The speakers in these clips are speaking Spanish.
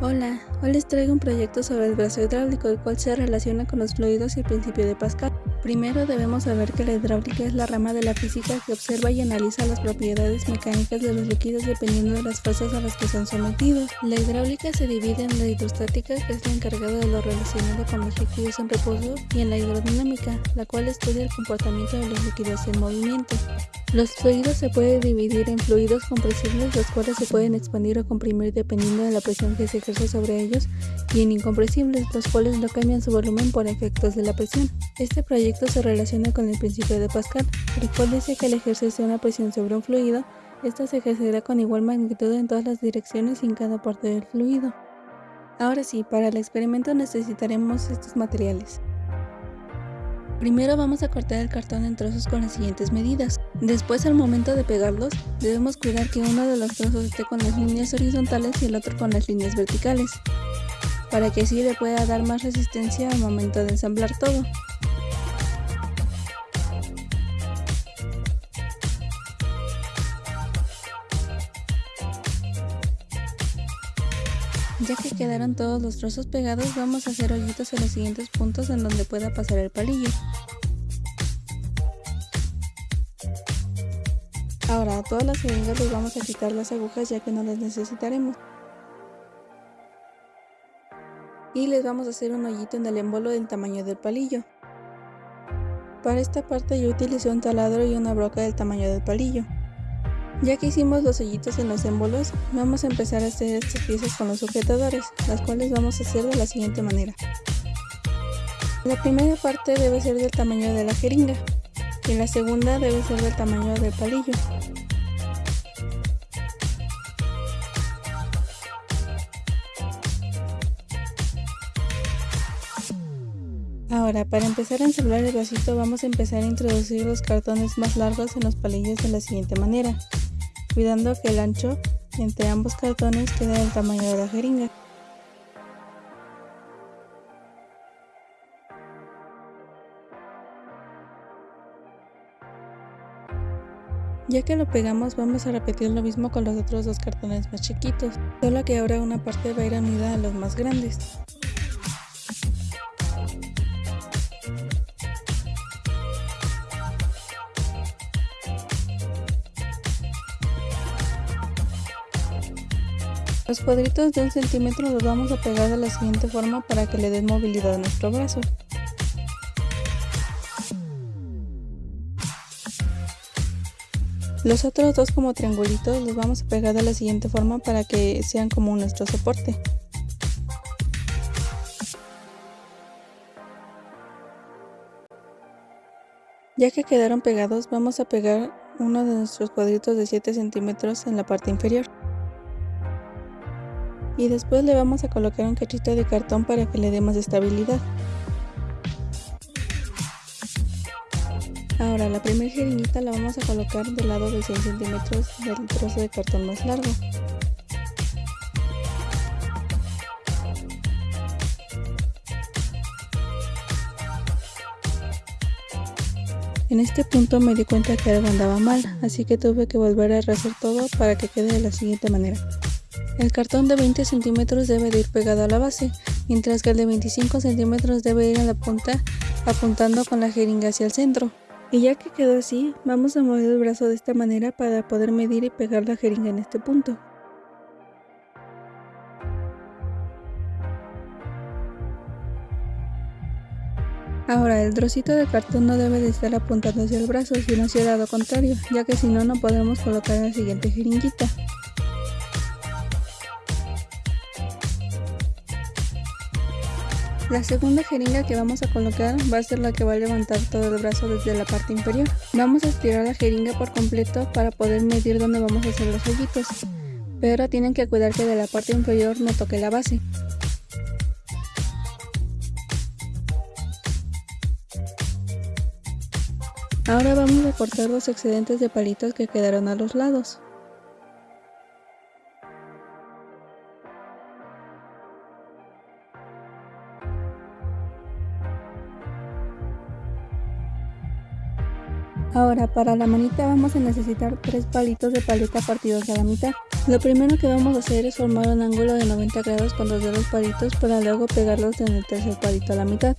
Hola, hoy les traigo un proyecto sobre el brazo hidráulico, el cual se relaciona con los fluidos y el principio de Pascal. Primero debemos saber que la hidráulica es la rama de la física que observa y analiza las propiedades mecánicas de los líquidos dependiendo de las fuerzas a las que son sometidos. La hidráulica se divide en la hidrostática, que es la encargada de lo relacionado con los líquidos en reposo, y en la hidrodinámica, la cual estudia el comportamiento de los líquidos en movimiento. Los fluidos se pueden dividir en fluidos compresibles, los cuales se pueden expandir o comprimir dependiendo de la presión que se ejerce sobre ellos, y en incompresibles, los cuales no cambian su volumen por efectos de la presión. Este proyecto se relaciona con el principio de Pascal, el cual dice que al ejercerse una presión sobre un fluido, esta se ejercerá con igual magnitud en todas las direcciones y en cada parte del fluido. Ahora sí, para el experimento necesitaremos estos materiales. Primero vamos a cortar el cartón en trozos con las siguientes medidas. Después al momento de pegarlos, debemos cuidar que uno de los trozos esté con las líneas horizontales y el otro con las líneas verticales, para que así le pueda dar más resistencia al momento de ensamblar todo. Que quedaron todos los trozos pegados, vamos a hacer hoyitos en los siguientes puntos en donde pueda pasar el palillo. Ahora a todas las jeringas les vamos a quitar las agujas ya que no las necesitaremos. Y les vamos a hacer un hoyito en el embolo del tamaño del palillo. Para esta parte yo utilicé un taladro y una broca del tamaño del palillo. Ya que hicimos los hoyitos en los émbolos, vamos a empezar a hacer estas piezas con los sujetadores, las cuales vamos a hacer de la siguiente manera. La primera parte debe ser del tamaño de la jeringa y la segunda debe ser del tamaño del palillo. Ahora, para empezar a ensamblar el vasito vamos a empezar a introducir los cartones más largos en los palillos de la siguiente manera cuidando que el ancho entre ambos cartones quede del tamaño de la jeringa. Ya que lo pegamos vamos a repetir lo mismo con los otros dos cartones más chiquitos, solo que ahora una parte va a ir unida a los más grandes. Los cuadritos de un centímetro los vamos a pegar de la siguiente forma para que le den movilidad a nuestro brazo. Los otros dos como triangulitos los vamos a pegar de la siguiente forma para que sean como nuestro soporte. Ya que quedaron pegados vamos a pegar uno de nuestros cuadritos de 7 centímetros en la parte inferior y después le vamos a colocar un cachito de cartón para que le dé más estabilidad. Ahora la primera jeringuita la vamos a colocar del lado de 100 centímetros del trozo de cartón más largo. En este punto me di cuenta que algo andaba mal, así que tuve que volver a rehacer todo para que quede de la siguiente manera. El cartón de 20 centímetros debe de ir pegado a la base, mientras que el de 25 centímetros debe ir a la punta apuntando con la jeringa hacia el centro. Y ya que quedó así, vamos a mover el brazo de esta manera para poder medir y pegar la jeringa en este punto. Ahora, el trocito de cartón no debe de estar apuntando hacia el brazo, sino hacia el lado contrario, ya que si no, no podemos colocar la siguiente jeringuita. La segunda jeringa que vamos a colocar va a ser la que va a levantar todo el brazo desde la parte inferior. Vamos a estirar la jeringa por completo para poder medir dónde vamos a hacer los hoyitos. Pero tienen que cuidar que de la parte inferior no toque la base. Ahora vamos a cortar los excedentes de palitos que quedaron a los lados. Ahora para la manita vamos a necesitar tres palitos de paleta partidos a la mitad. Lo primero que vamos a hacer es formar un ángulo de 90 grados con los palitos para luego pegarlos en el tercer palito a la mitad.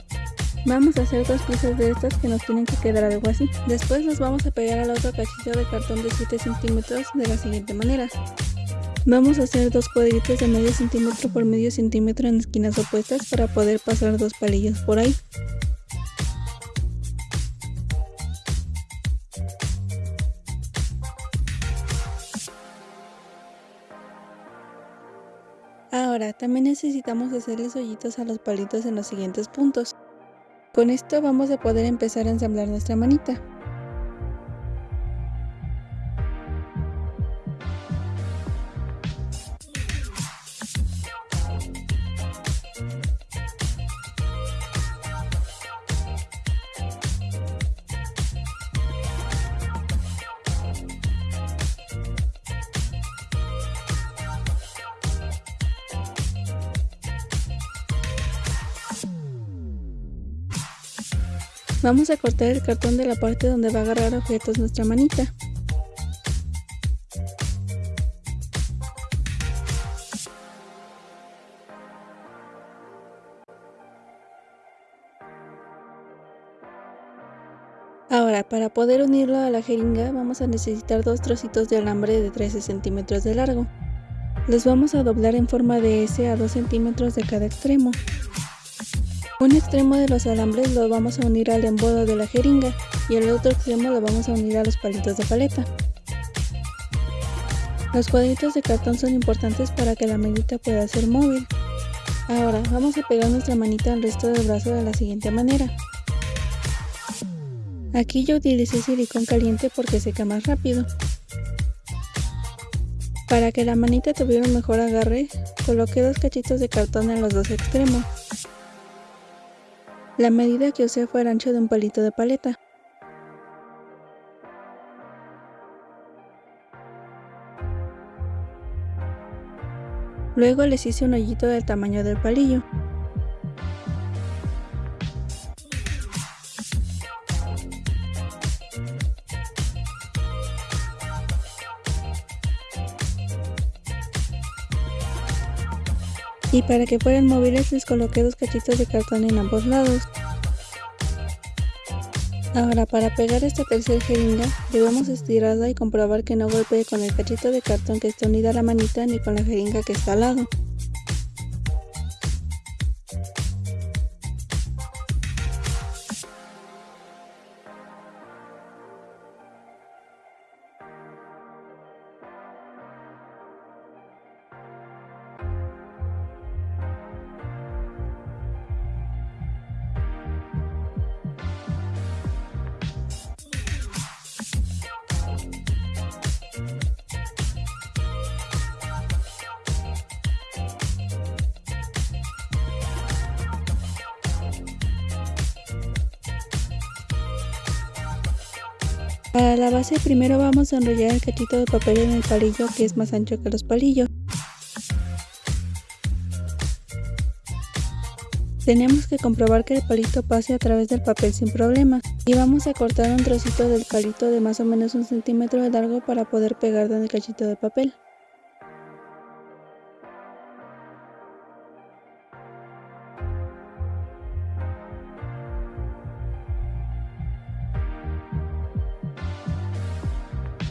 Vamos a hacer dos piezas de estas que nos tienen que quedar algo así. Después los vamos a pegar al otro cachito de cartón de 7 centímetros de la siguiente manera. Vamos a hacer dos cuadritos de medio centímetro por medio centímetro en esquinas opuestas para poder pasar dos palillos por ahí. También necesitamos hacerles hoyitos a los palitos en los siguientes puntos. Con esto vamos a poder empezar a ensamblar nuestra manita. Vamos a cortar el cartón de la parte donde va a agarrar objetos nuestra manita. Ahora, para poder unirlo a la jeringa vamos a necesitar dos trocitos de alambre de 13 centímetros de largo. Los vamos a doblar en forma de S a 2 centímetros de cada extremo. Un extremo de los alambres lo vamos a unir al embodo de la jeringa y el otro extremo lo vamos a unir a los palitos de paleta. Los cuadritos de cartón son importantes para que la manita pueda ser móvil. Ahora vamos a pegar nuestra manita al resto del brazo de la siguiente manera. Aquí yo utilicé silicón caliente porque seca más rápido. Para que la manita tuviera un mejor agarre, coloqué dos cachitos de cartón en los dos extremos. La medida que usé fue el ancho de un palito de paleta. Luego les hice un hoyito del tamaño del palillo. Y para que fueran móviles les coloqué dos cachitos de cartón en ambos lados. Ahora para pegar esta tercera jeringa debemos estirarla y comprobar que no golpee con el cachito de cartón que está unida a la manita ni con la jeringa que está al lado. Para la base primero vamos a enrollar el cachito de papel en el palillo que es más ancho que los palillos. Tenemos que comprobar que el palito pase a través del papel sin problema y vamos a cortar un trocito del palito de más o menos un centímetro de largo para poder pegarlo en el cachito de papel.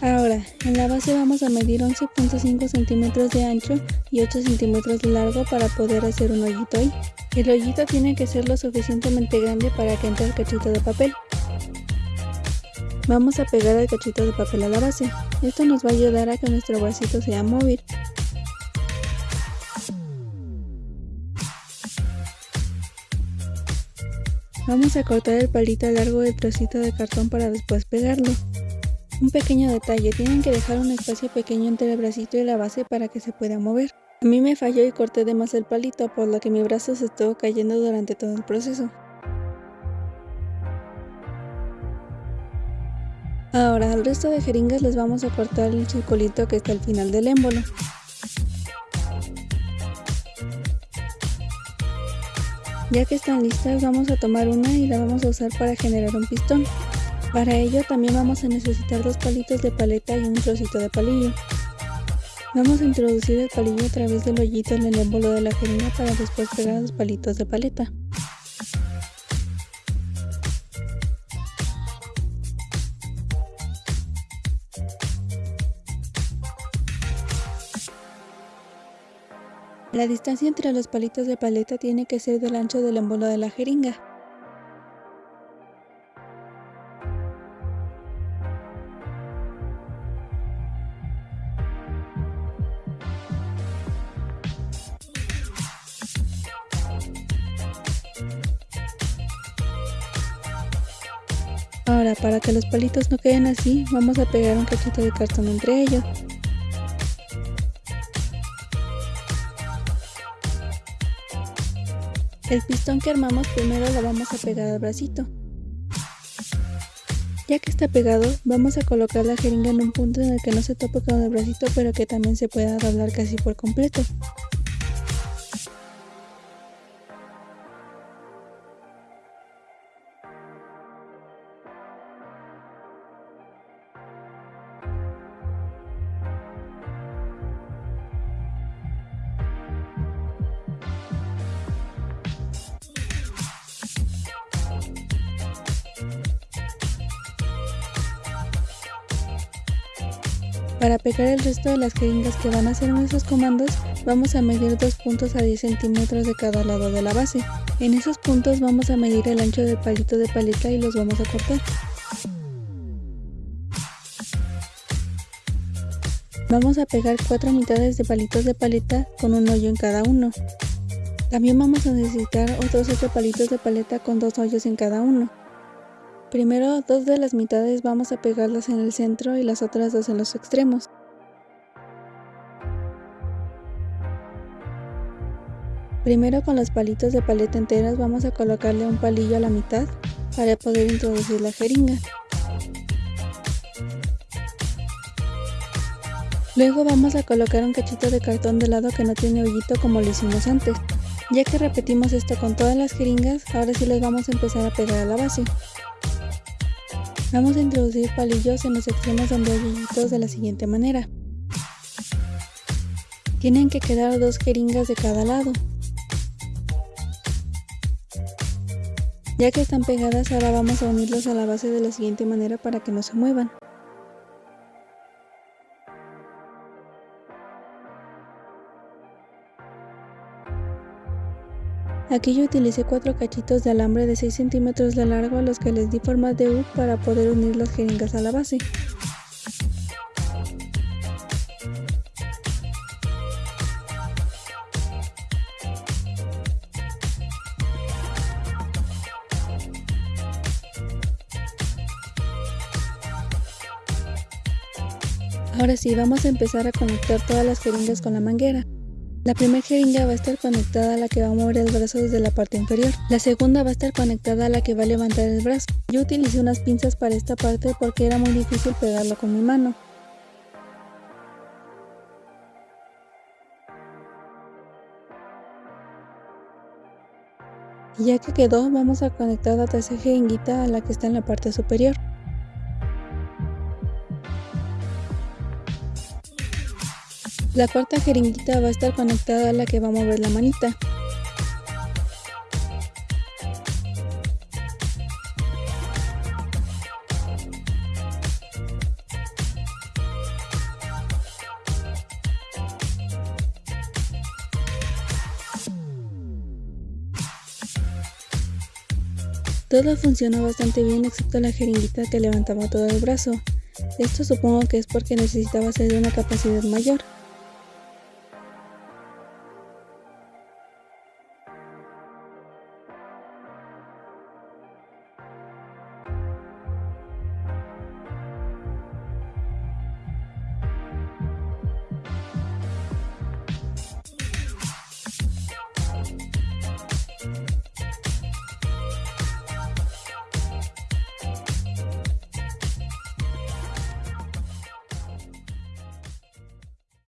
Ahora, en la base vamos a medir 11.5 centímetros de ancho y 8 centímetros de largo para poder hacer un hoyito ahí. El hoyito tiene que ser lo suficientemente grande para que entre el cachito de papel. Vamos a pegar el cachito de papel a la base. Esto nos va a ayudar a que nuestro vasito sea móvil. Vamos a cortar el palito largo del trocito de cartón para después pegarlo. Un pequeño detalle, tienen que dejar un espacio pequeño entre el bracito y la base para que se pueda mover. A mí me falló y corté de más el palito, por lo que mi brazo se estuvo cayendo durante todo el proceso. Ahora al resto de jeringas les vamos a cortar el circulito que está al final del émbolo. Ya que están listas vamos a tomar una y la vamos a usar para generar un pistón. Para ello también vamos a necesitar dos palitos de paleta y un trocito de palillo. Vamos a introducir el palillo a través del hoyito en el émbolo de la jeringa para después pegar los palitos de paleta. La distancia entre los palitos de paleta tiene que ser del ancho del émbolo de la jeringa. Ahora, para que los palitos no queden así, vamos a pegar un cachito de cartón entre ellos. El pistón que armamos primero lo vamos a pegar al bracito. Ya que está pegado, vamos a colocar la jeringa en un punto en el que no se tope con el bracito pero que también se pueda doblar casi por completo. Para pegar el resto de las jeringas que van a hacer nuestros comandos, vamos a medir dos puntos a 10 centímetros de cada lado de la base. En esos puntos vamos a medir el ancho del palito de paleta y los vamos a cortar. Vamos a pegar cuatro mitades de palitos de paleta con un hoyo en cada uno. También vamos a necesitar otros 8 palitos de paleta con dos hoyos en cada uno. Primero dos de las mitades vamos a pegarlas en el centro y las otras dos en los extremos. Primero con los palitos de paleta enteras vamos a colocarle un palillo a la mitad para poder introducir la jeringa. Luego vamos a colocar un cachito de cartón de lado que no tiene hoyito como lo hicimos antes. Ya que repetimos esto con todas las jeringas, ahora sí les vamos a empezar a pegar a la base. Vamos a introducir palillos en los extremos hay hoyitos de la siguiente manera. Tienen que quedar dos jeringas de cada lado. Ya que están pegadas, ahora vamos a unirlos a la base de la siguiente manera para que no se muevan. Aquí yo utilicé cuatro cachitos de alambre de 6 centímetros de largo a los que les di forma de U para poder unir las jeringas a la base. Ahora sí, vamos a empezar a conectar todas las jeringas con la manguera. La primera jeringa va a estar conectada a la que va a mover el brazo desde la parte inferior. La segunda va a estar conectada a la que va a levantar el brazo. Yo utilicé unas pinzas para esta parte porque era muy difícil pegarlo con mi mano. Ya que quedó, vamos a conectar la tercera jeringuita a la que está en la parte superior. La cuarta jeringuita va a estar conectada a la que va a mover la manita. Todo funcionó bastante bien excepto la jeringuita que levantaba todo el brazo. Esto supongo que es porque necesitaba ser de una capacidad mayor.